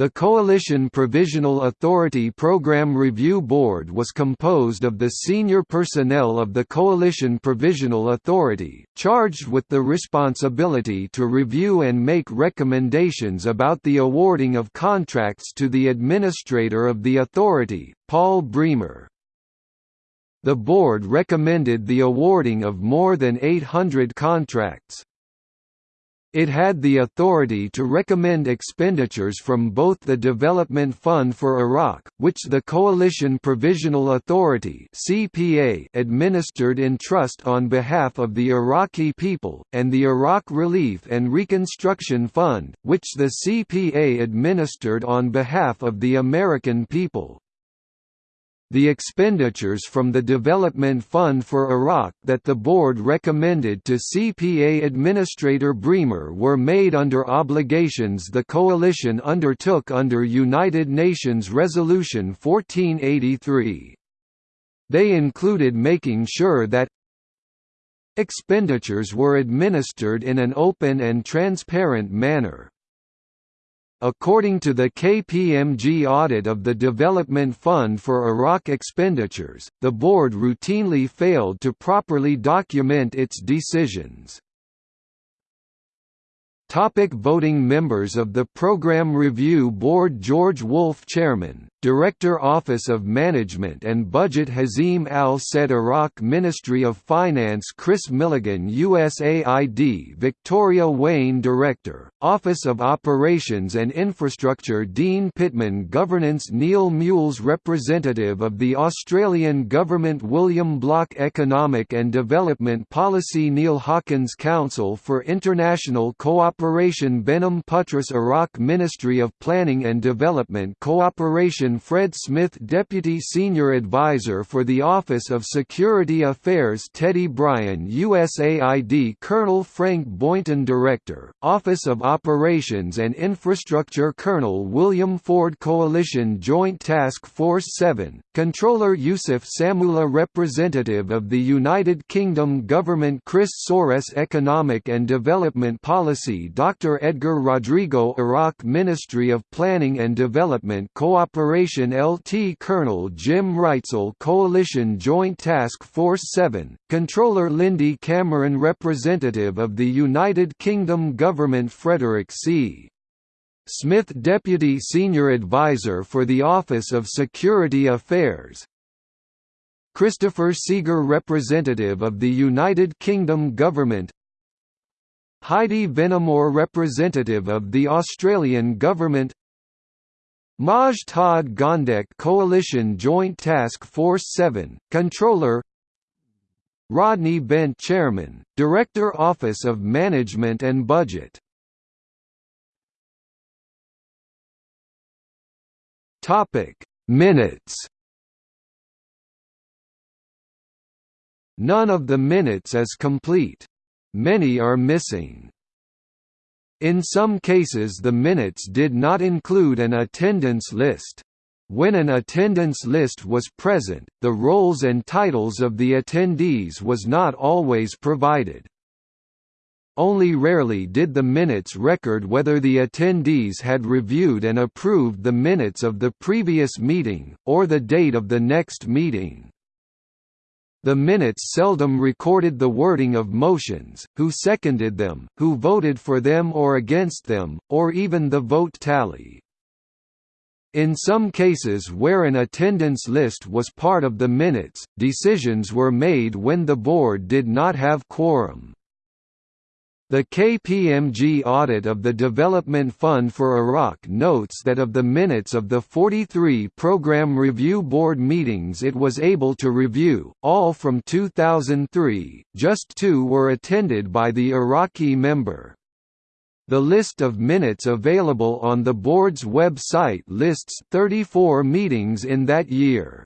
The Coalition Provisional Authority Program Review Board was composed of the senior personnel of the Coalition Provisional Authority, charged with the responsibility to review and make recommendations about the awarding of contracts to the administrator of the authority, Paul Bremer. The board recommended the awarding of more than 800 contracts. It had the authority to recommend expenditures from both the Development Fund for Iraq, which the Coalition Provisional Authority (CPA) administered in trust on behalf of the Iraqi people, and the Iraq Relief and Reconstruction Fund, which the CPA administered on behalf of the American people. The expenditures from the Development Fund for Iraq that the board recommended to CPA Administrator Bremer were made under obligations the coalition undertook under United Nations Resolution 1483. They included making sure that expenditures were administered in an open and transparent manner, According to the KPMG audit of the Development Fund for Iraq expenditures, the board routinely failed to properly document its decisions. Topic voting Members of the Program Review Board George Wolfe Chairman, Director Office of Management and Budget Hazim Al-Said Iraq Ministry of Finance Chris Milligan USAID Victoria Wayne Director, Office of Operations and Infrastructure Dean Pittman Governance Neil Mules Representative of the Australian Government William Block Economic and Development Policy Neil Hawkins Council for International Cooperation Benham Putras Iraq Ministry of Planning and Development Cooperation Fred Smith Deputy Senior Advisor for the Office of Security Affairs Teddy Bryan USAID Colonel Frank Boynton Director, Office of Operations and Infrastructure Colonel William Ford Coalition Joint Task Force 7, Controller Yusuf Samula Representative of the United Kingdom Government Chris Soros Economic and Development Policy Dr. Edgar Rodrigo Iraq Ministry of Planning and Development Cooperation LT Colonel Jim Reitzel Coalition Joint Task Force 7, Controller Lindy Cameron Representative of the United Kingdom Government Frederick C. Smith Deputy Senior Advisor for the Office of Security Affairs, Christopher Seeger Representative of the United Kingdom Government. Heidi Venamore Representative of the Australian Government Maj Todd Gondek Coalition Joint Task Force 7, Controller Rodney Bent Chairman, Director Office of Management and Budget Minutes None of the minutes is complete. Many are missing. In some cases the minutes did not include an attendance list. When an attendance list was present, the roles and titles of the attendees was not always provided. Only rarely did the minutes record whether the attendees had reviewed and approved the minutes of the previous meeting, or the date of the next meeting. The minutes seldom recorded the wording of motions, who seconded them, who voted for them or against them, or even the vote tally. In some cases where an attendance list was part of the minutes, decisions were made when the board did not have quorum. The KPMG audit of the Development Fund for Iraq notes that of the minutes of the 43 Program Review Board meetings it was able to review, all from 2003, just two were attended by the Iraqi member. The list of minutes available on the board's website lists 34 meetings in that year.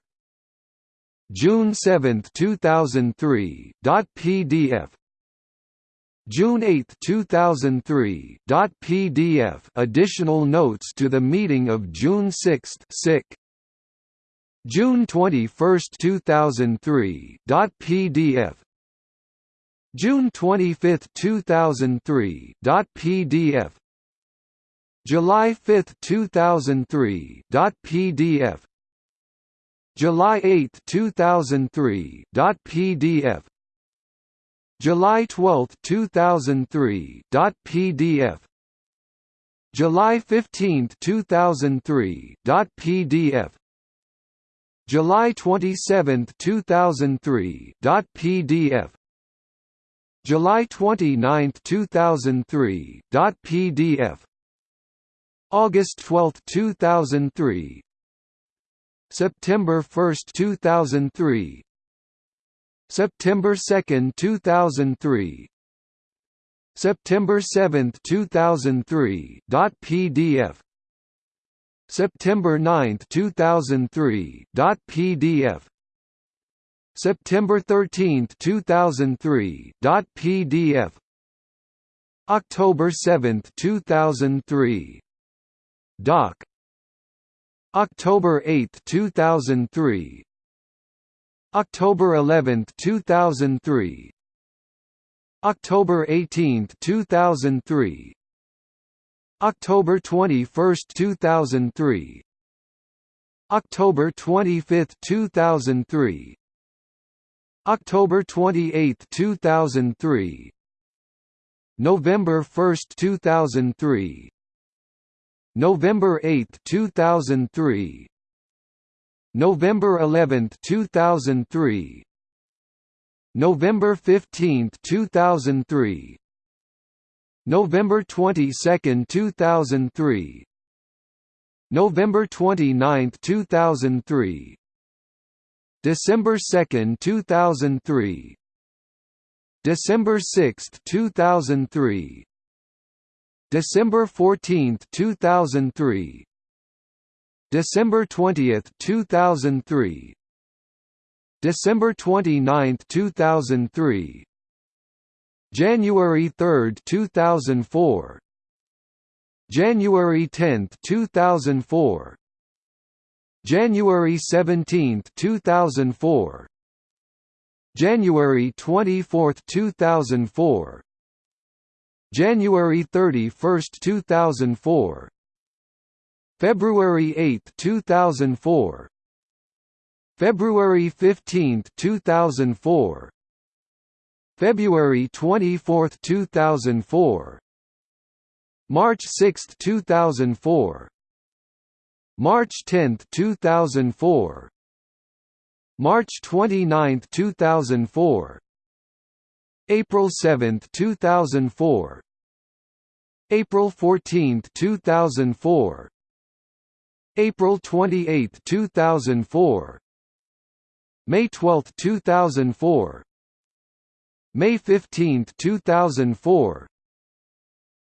June 7, 2003. PDF June 8, 2003. PDF Additional notes to the meeting of June 6 sick. June 21, 2003. PDF June 25, 2003. PDF July 5, 2003. PDF. July 8, 2003. PDF. July 12, 2003. PDF. July 15, 2003. PDF. July 27, 2003. PDF. July 29, 2003. PDF. August 12, 2003 September 1, 2003 September 2, 2003 September 7, 2003 .pdf September 9, 2003 .pdf September 13, 2003 .pdf October 7, 2003 Doc. October 8, 2003 October 11, 2003 October 18, 2003 October 21, 2003 October 25, 2003 October 28, 2003 November 1, 2003 November 8, 2003 November 11, 2003 November 15, 2003 November 22, 2003 November 29, 2003 December 2, 2003 December 6, 2003 December 14, 2003 December 20, 2003 December 29, 2003 January 3, 2004 January 10, 2004 January 17, 2004 January 24, 2004 January 31, 2004 February 8, 2004 February 15, 2004 February 24, 2004 March 6, 2004 March 10, 2004 March 29, 2004 April 7, 2004 April 14, 2004 April 28, 2004 May 12, 2004 May 15, 2004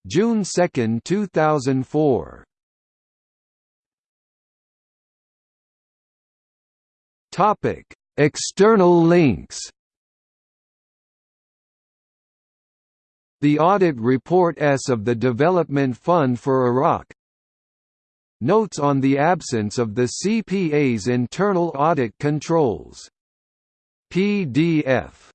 June 2, 2004 Topic: External links. The Audit Report S of the Development Fund for Iraq Notes on the absence of the CPA's internal audit controls. PDF